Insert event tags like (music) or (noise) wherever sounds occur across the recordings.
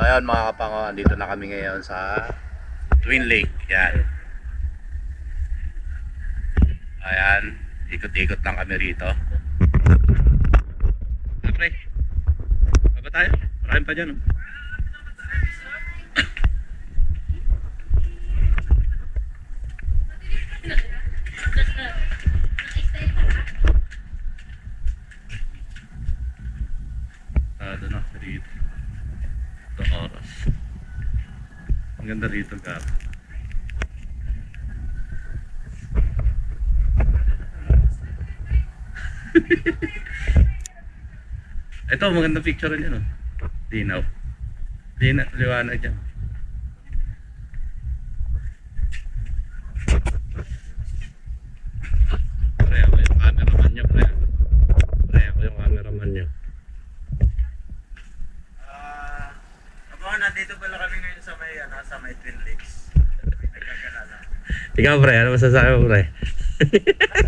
So ayun mga kapango, andito na kami ngayon sa Twin Lake. Yan. Ayan, ikot-ikot lang kami rito. Ah, pre. Baba tayo. Marami pa dyan. Oh. Ano na rito. Ito oras. Ang ganda rito, Gab. (laughs) Ito, maganda picture niya, no? Dinaw. Dina, liwanag dyan. Pre, ako yung cameraman niyo, pre. Pre, ako yung cameraman niyo. Ah, uh, nandito pala kami ngayon sa may, ano, sa may Twin Lakes. Nagkagalala. Ikaw, pre, ano masasabi mo, pre?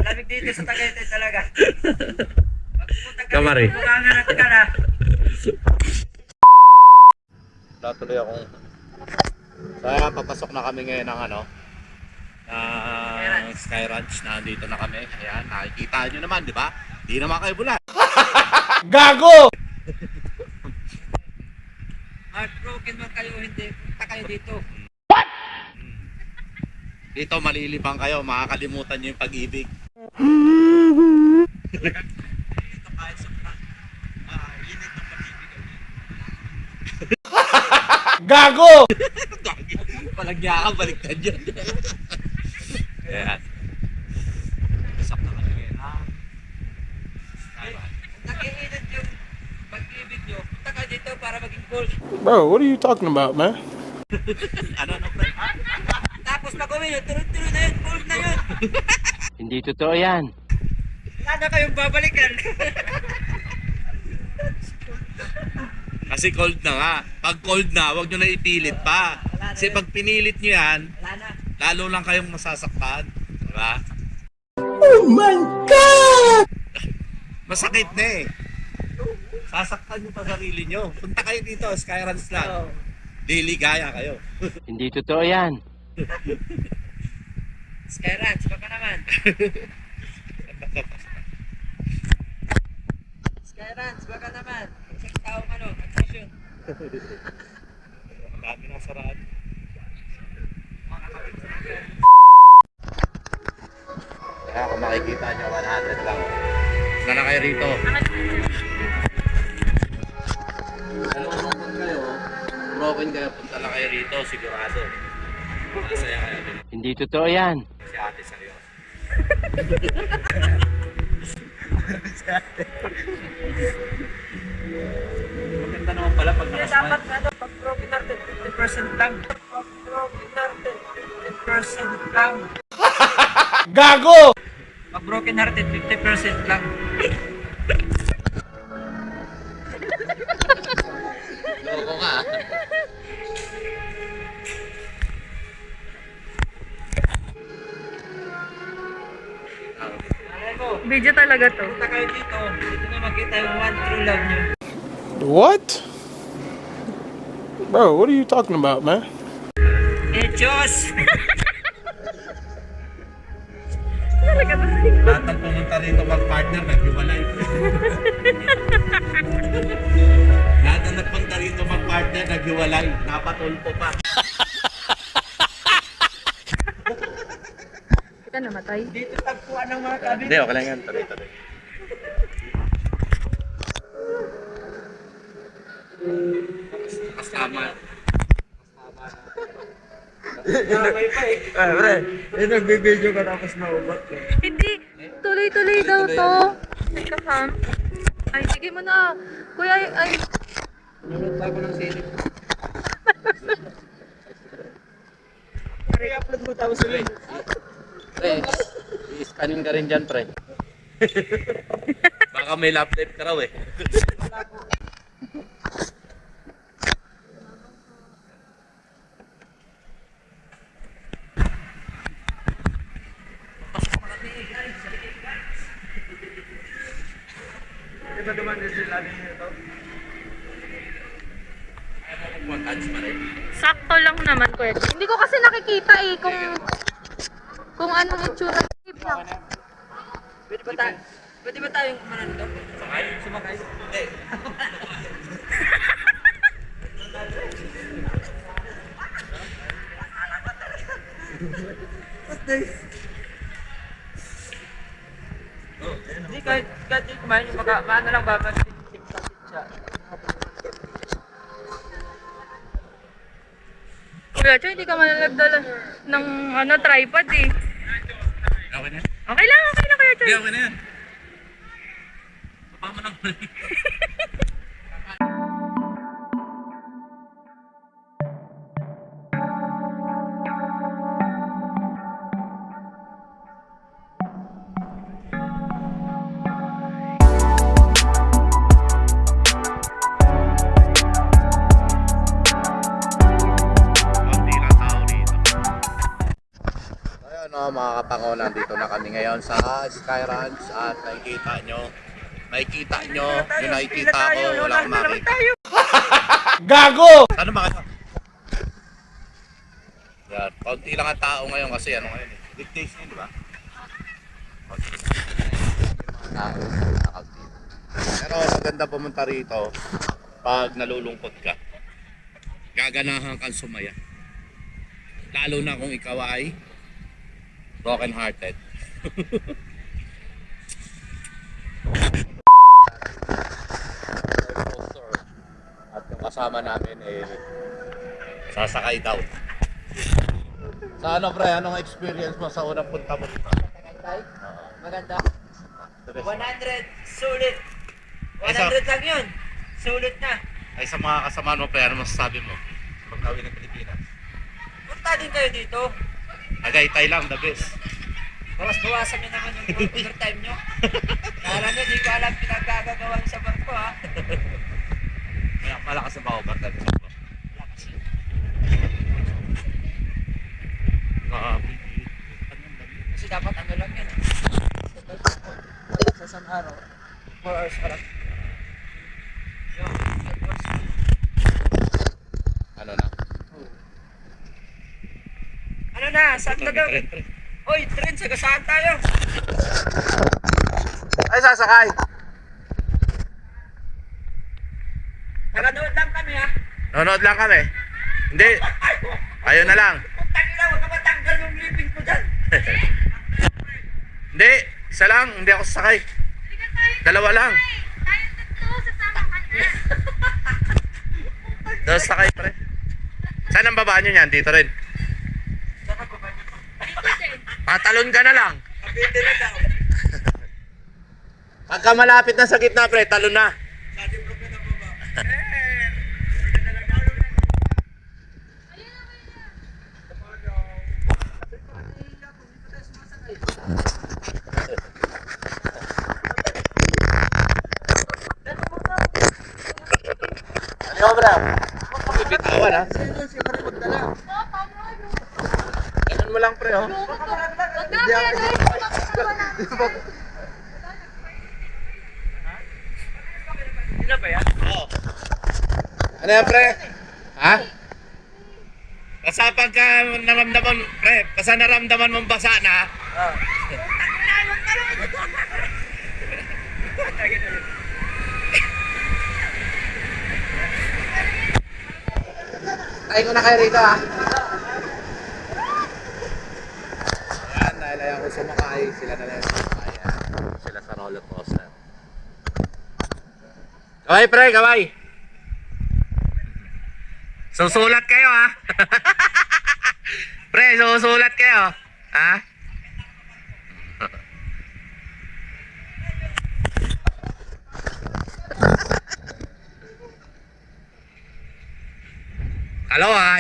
Lamig dito sa Tagaytay talaga. Pagpunta ka Kamari. dito, ka na. Natuloy akong... So ayan, papasok na kami ngayon ng ano, ng Sky Ranch na dito na kami. Ayan, nakikita nyo naman, di ba? Di naman kayo bulan. (laughs) Gago! Heartbroken man kayo, hindi. Punta kayo dito. Dito malilibang kayo, makakalimutan nyo yung pag-ibig. Dito kahit sa init ng pag-ibig. Gago! Palagya ka, baliktad yun. Ayan. Pasok na kami ngayon. Ah. Nakiinit yung pag-ibig nyo. Punta kayo dito para maging cool. Bro, what are you talking about, man? (laughs) Ano, uwi nyo, tuloy-tuloy na yun. Cool na yun. (laughs) Hindi totoo yan. Wala na kayong babalikan. Kasi cold na nga. Pag cold na, huwag nyo na ipilit pa. Kasi pag pinilit nyo yan, Wala na. lalo lang kayong masasaktan. Diba? Oh my God! Masakit na eh. Sasaktan nyo pa sarili nyo. Punta kayo dito, Skyruns lang. Oo. Daily gaya kayo. Hindi totoo yan. Skyrats, baka naman. Skyrats, baka naman. Isang taong ano, admission. Ang Hindi totoo yan. Si ate sa'yo. Maganda naman pala pag nakasmile. dapat ano, pag broken hearted, 50% lang. Pag broken hearted, 50% lang. (laughs) Gago! Pag broken hearted, 50% lang. Loko ka. Video talaga to. punta kayo dito. Dito na makita yung one true love nyo. What? Bro, what are you talking about, man? Eh, Diyos! Talaga to. Lahat ng pumunta rito mag-partner, naghiwalay. (laughs) Lahat ng nagpunta rito mag-partner, naghiwalay. Napatulpo pa. Namatay. Dito tagpuan ng mga kabin. Hindi, okay lang yan. Tuloy, tuloy. Kasama. Damay pa eh. Eh, pre. Eh, nagbibideo ka tapos naubat ka. Hindi. Tuloy-tuloy daw to. Teka, Sam. Ay, sige mo na. Kuya, ay, ay. Nunod pa ako ng silip. (laughs) I-upload mo tapos ulit. Pre, i-scanin ka rin dyan, pre. (laughs) Baka may lap life ka raw eh. Di ba duman din sila din ito? Sakto lang naman, Kuya. Hindi ko kasi nakikita eh kung kung anong itsura. Pwede ba tayo? Pwede ba tayong umanan to? Sumakay? Sumakay? Hindi. Hindi, kahit, kahit di kumain yung maka, maano lang ba, mag-tip siya. Kuya Joy, hindi ka manalagdala ng ano, tripod eh. Okay na? Lang, okay lang, Kuya Joy. Okay, okay na yan. Papa mo nang (laughs) na kami ngayon sa Sky Ranch at nakikita nyo, nakikita nyo, yung nakikita ko, wala akong makita. (laughs) Gago! Ano ba kayo? Yan, konti lang ang tao ngayon kasi ano ngayon eh. Weekdays ngayon, di ba? Konti lang. Tao, nakaunti. Pero maganda pumunta rito pag nalulungkot ka. Gaganahan kang sumaya. Lalo na kung ikaw ay broken hearted. At yung kasama namin eh sasakay daw. Sa ano pre, anong experience mo sa unang punta mo? Maganda. The best. 100, sulit. Ay, sa- 100 lang yun. Sulit na. Ay sa mga kasama mo pre, ano masasabi mo? Pag-uwi ng Pilipinas. Punta din kayo dito. Agaytay lang, the best. Bawas-bawasan nyo naman yung overtime nyo. Kala nyo, di ko alam pinagkagagawa nyo sa barko ha. May malakas ang bawag ka. Lakas yun. Kasi dapat ano lang yan. Sa isang araw, 4 hours pa lang. Yun, 8 hours. Ano na? Ano na, saan na daw? Pre, pre. Oy, tren, sagasaan tayo. Ay, sasakay! Nakanood lang kami ha. Nanonood lang kami. Hindi. Ayun na lang. Putang ina, huwag ka matanggal yung living ko dyan. Hindi. Isa lang. Hindi ako sasakay. Dalawa lang. Tayo tatlo, sasama ka na. Dalawa sakay pre. Saan ang babaan nyo yan? Dito rin. Patalon ka na lang. (laughs) Pagka malapit na sa gitna pre, talon na. Sabi ko ka na baba. Eh, pwede na lang ako. Ano bro? Bibitawan ha. Ganun mo lang pre oh. Wag na, Kuya Joy. Papagawa na. Sino ba yan? Oo. Ano yan pre? Ha? Basta pagka naramdaman, pre, basta naramdaman mong basa na, Ah. Tayo ko na kayo rito ha. Ayan, dahil ayaw ko sumakay, sila na lang sumakay. Ayan, Sila sa roller coaster. Kaway pre, kaway! Susulat kayo ha! (laughs) pre, susulat kayo! Ha?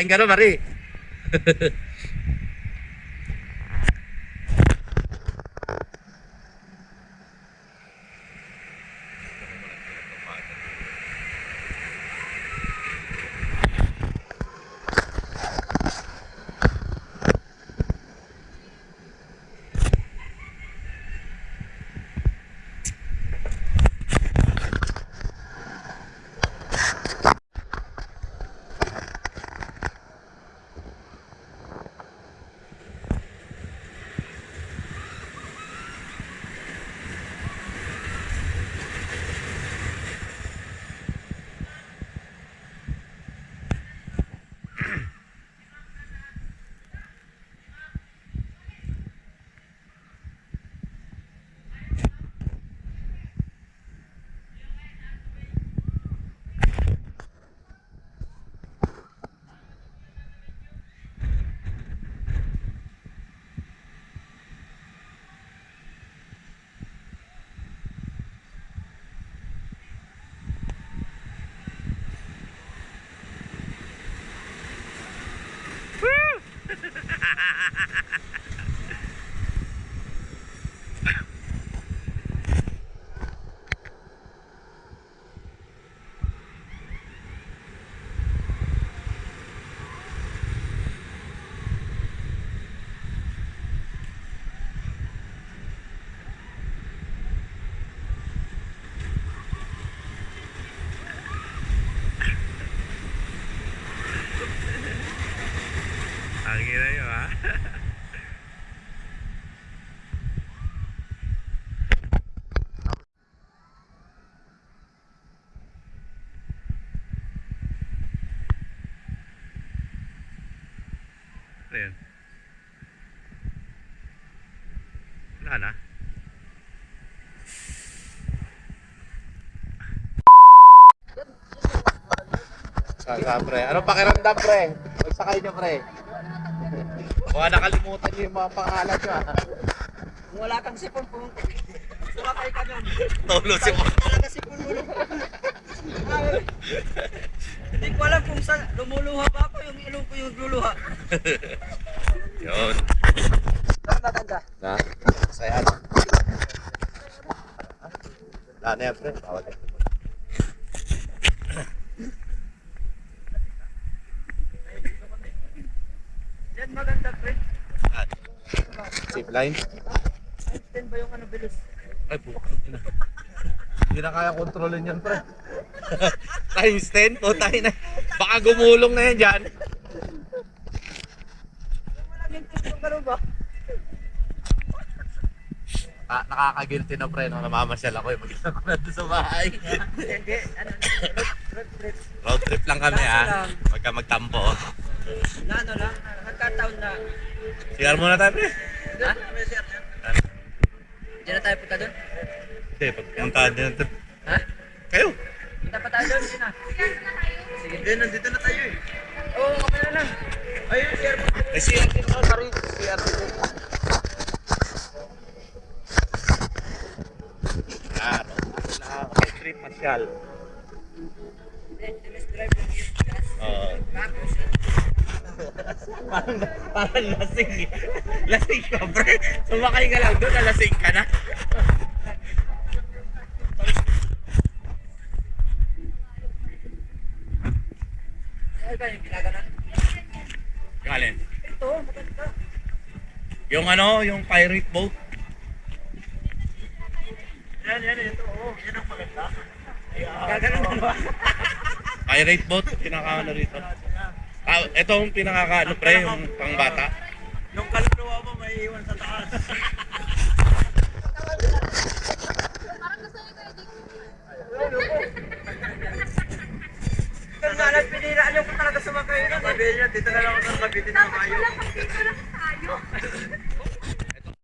Ingin ka na Mari. (laughs) ha ha ha Ano yun? Wala na. Saka, pre. Anong pakiramdam, pre? Magsakay niyo, pre. Baka nakalimutan niyo yung mga pangalan niyo, ah. Wala kang sipon, kung sumakay ka doon. Tulo si mo. Wala kang sipon mo. Hindi ko alam kung saan lumuluha ba yung ilong ko yung luluha. (laughs) Yun. Saan maganda? Na? Saya na. Wala na yan, pre. Bawal yan. Yan maganda, pre. Zip line. Einstein ba yung ano bilis? Ay, buka. Hindi na kaya kontrolin yan, pre. (laughs) Times 10? O, tayo na. Baka gumulong na yan dyan. Ah, nakakagilty na, pre, nung namamasyal ako. Eh. Mag-isa ko na doon sa bahay. Hindi, ano, road, trip. Road trip lang kami, Kaso ha. lang. Pagka magtampo. Na ano lang, nagkataon na. CR muna tayo, pre. Ha? Diyan na tayo punta doon? Hindi, pagpunta din. Ha? Kayo. Punta pa tayo doon, Gina. Sige. Hindi, nandito na tayo eh. Oo, oh, kami na. Ayun, share mo. May CR din ako, sorry. CR din. Ah, road trip masyal. Let's drive lang yung gas. Oo. Tapos, parang, parang lasing eh. Lasing ka, pre. Sumakay ka lang doon, lasing ka na. ano ba yung ginaganan? Galin. Ito, maganda. Yung ano, yung pirate boat. Yan, yan, ito. Oo, yan ang maganda. Gaganan mo ba? Pirate boat, pinaka ano rito. Ah, ito yung pinaka ano pre, yung pangbata. Yung kaluluwa mo may iwan sa taas. Kung nga lang, piniraan yung talaga sumakay na. Sabi niya, dito na lang ako sa kabitin na kayo.